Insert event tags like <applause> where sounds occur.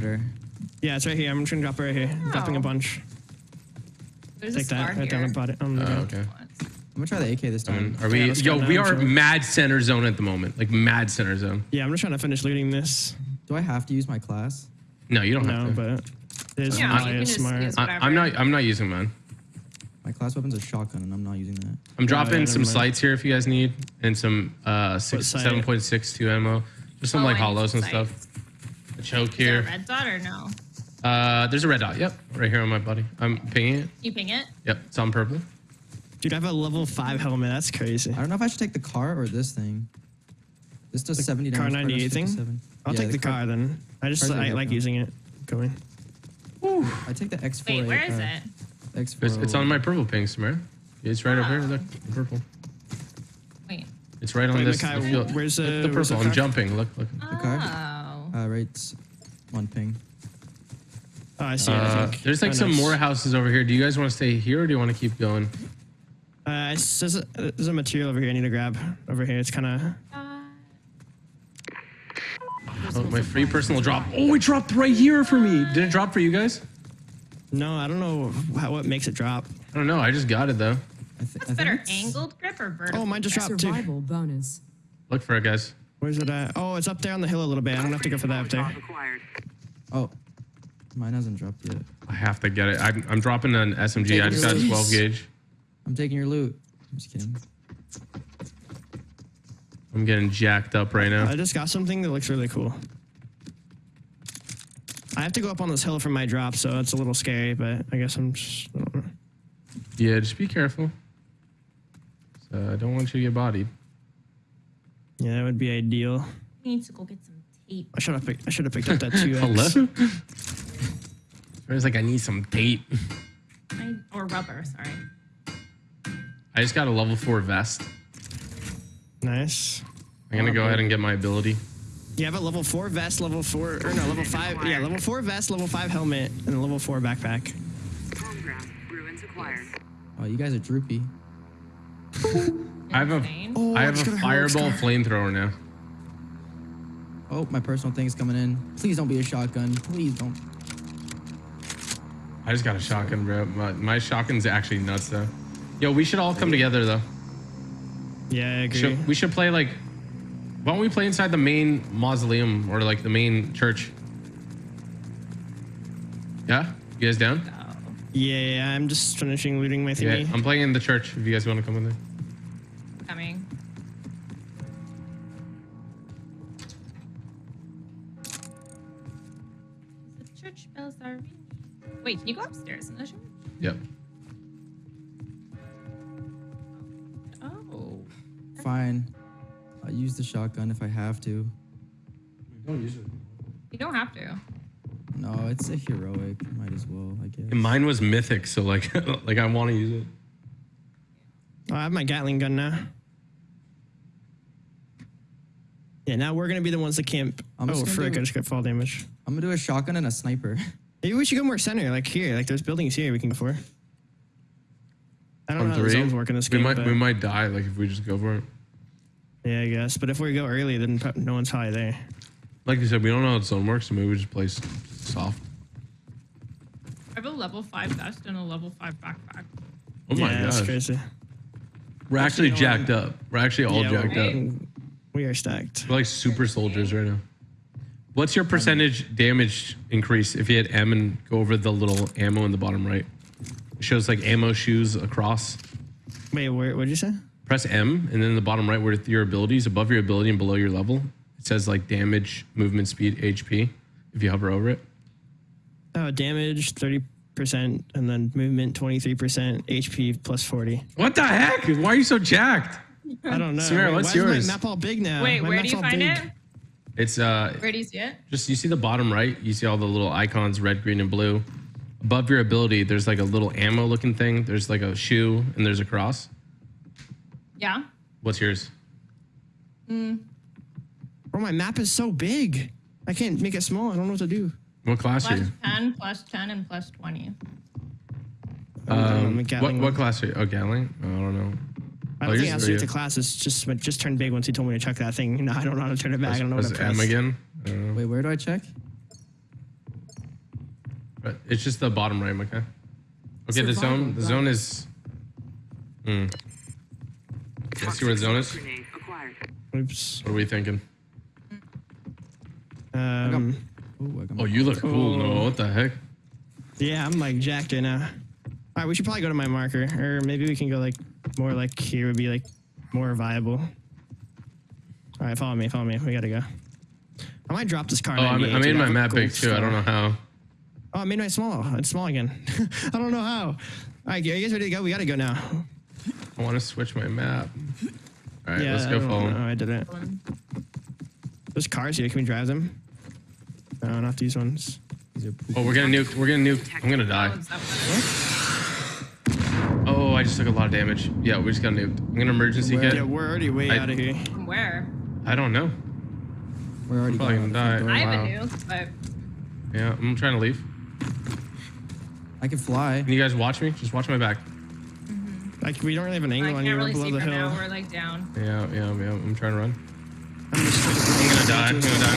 better. Yeah, it's right here. I'm just gonna drop it right here. I'm dropping a Oh. bunch. There's Take a scar that right down the bottom. On Oh, okay. I'm gonna try the AK this time. Um, are we? let's Yo, we are Joe. mad center zone at the moment. Like mad center zone. Yeah, I'm just trying to finish looting this. Do I have to use my class? No, you don't No, have to. No, but there's Yeah, you probably just smart. I, I'm not. I'm not using mine. My class weapon's a shotgun, and I'm not using that. I'm dropping yeah, some never sights here if you guys need, and some uh six seven point six two ammo. Just some Oh, like hollows and some stuff. Sights. A choke Is there a here. red dot or no? Uh, there's a red dot. Yep, right here on my body. I'm pinging it. You ping it? Yep, it's on purple. Dude, I have a level five helmet. That's crazy. I don't know if I should take the car or this thing. This does 70 car damage. Kar 98 thing? I'll Yeah, take the, car, then. I just car's a I good like car. using it. Going. I take the X4. Wait, where is it? X4. It's, it's on my purple ping, Samara. It's right over here. Look, purple. Wait. It's right on Wait, this. Makai, the field. where's Look, the- the where's the purple? I'm jumping. Look, look. The car? Uh, one ping. Oh, I see it, I Uh, think. there's like Oh, some nice. more houses over here. Do you guys want to stay here or do you want to keep going? Uh, it says, uh, there's a material over here I need to grab. Over here, it's kind of. Uh, Oh, my free personal drop. Oh, it dropped right here for me. Did it drop for you guys? No, I don't know how, what makes it drop. I don't know. I just got it though. I, th- what's think better, angled grip or vertical? Oh, mine just grip? dropped too. Survival bonus. Look for it, guys. Where's it at? Oh, it's up there on the hill a little bit. I don't have to go for that up there. Oh, mine hasn't dropped yet. I have to get it. I'm, I'm dropping an SMG. I just got a 12 gauge. I'm taking your loot. I'm just kidding. I'm getting jacked up right now. I just got something that looks really cool. I have to go up on this hill for my drop, so it's a little scary, but I guess I'm just. I don't know. Yeah, just be careful. So I don't want you to get bodied. Yeah, that would be ideal. We need to go get some tape. I should have picked. I should have picked up that two. <laughs> Hello? <laughs> It's like I need some tape. I, or rubber, sorry. I just got a level four vest. Nice. I'm gonna go ahead and get my ability. You have a level four vest, level four, or no, level five. Yeah, level four vest, level five helmet, and a level four backpack. Home ground. Ruins acquired. Oh, you guys are droopy. <laughs> I have a, Oh, I have a fireball flamethrower now. Oh, my personal thing is coming in. Please don't be a shotgun. Please don't. I just got a shotgun, bro. My, my shotgun's actually nuts though. Yo, we should all come together though. Yeah, I agree. Should, we should play like. Why don't we play inside the main mausoleum or like the main church? Yeah, you guys down? Yeah, yeah, I'm just finishing looting my Yeah. I'm playing in the church. If you guys want to come in there. Church bells are ringing. Wait, can you go upstairs in the church? Yep. Oh. oh. Fine. I'll use the shotgun if I have to. Don't use it. You don't have to. No, it's a heroic. Might as well, I guess. Mine was mythic, so like, <laughs> like I want to use it. Oh, I have my Gatling gun now. Yeah, now we're gonna be the ones that camp. I'm oh, just gonna frick! do- I just got fall damage. I'm gonna do a shotgun and a sniper. <laughs> Maybe we should go more center, like here. Like there's buildings here we can go for. I don't On know how the zones work in this we game. might but- we might die like if we just go for it. Yeah, I guess. But if we go early, then no one's high there. Like you said, we don't know how the zone works, so maybe we just play soft. I have a level 5 vest and a level 5 backpack. Oh my yeah, that's gosh, crazy. we're actually you jacked up. We're actually all Yeah, jacked up. we- We are stacked. We're like super soldiers right now. What's your percentage damage increase if you hit M and go over the little ammo in the bottom right? It shows like ammo shoes across. Wait, what did you say? Press M and then in the bottom right where your abilities, above your ability and below your level, it says like damage, movement speed, HP. If you hover over it. Oh, damage thirty percent, and then movement twenty three percent, HP plus forty. What the heck? Why are you so jacked? I don't know. Samara, Wait, what's why yours? Is my map all big now? Wait, My where do you all find big. it? It's uh Where do you see it? just you see the bottom right, you see all the little icons, red, green, and blue. Above your ability, there's like a little ammo looking thing. There's like a shoe and there's a cross. Yeah. What's yours? Hmm. Bro, my map is so big. I can't make it small. I don't know what to do. What class are you? 10, plus 10, and plus 20. I'm Um, what, what class are you? Oh, Gatling? I don't know. I Oh, don't think yours it to do with very the class. It's just it just turned big once he told me to check that thing. <laughs> No, I don't know how to turn it back. I don't know what Press to M press. again. I. Wait, where do I check? But it's just the bottom right, okay? Okay, the zone the zone it. is Hmm. Yeah, see where the zone is? Grenade. Oops. What are we thinking? Um, Ooh, Oh, you look cool. No, what the heck? yeah, I'm like jacked right now. All right, we should probably go to my marker, or maybe we can go like more like here would be like more viable. All right, follow me, follow me. We gotta go. I might drop this car. Oh, I, 98, I made dude. my map big gold too. I don't know how. Oh, I made my small. It's small again. <laughs> I don't know how. All right, are you guys ready to go? We gotta go now. I want to switch my map. All right, yeah, let's go don't follow. know. I did it. There's cars here. Can we drive them? No, not these ones. These are poop. Oh, we're getting nuke. We're getting nuke. I'm gonna die. Balance that better. Oh, I just took a lot of damage. Yeah, we just got nuked. I'm gonna emergency Where? kit. Yeah, we're already way I- out of here. From where? I don't know. We're already Probably going gonna out the front die. I door. have wow. a nuke, but Yeah, I'm trying to leave. I can fly. Can you guys watch me? Just watch my back. Mm -hmm. Like we don't really have an I angle can't on you. really We're see below the hill. now. We're like down. Yeah, yeah, yeah. I'm trying to run. I'm just I'm gonna die. I'm gonna die.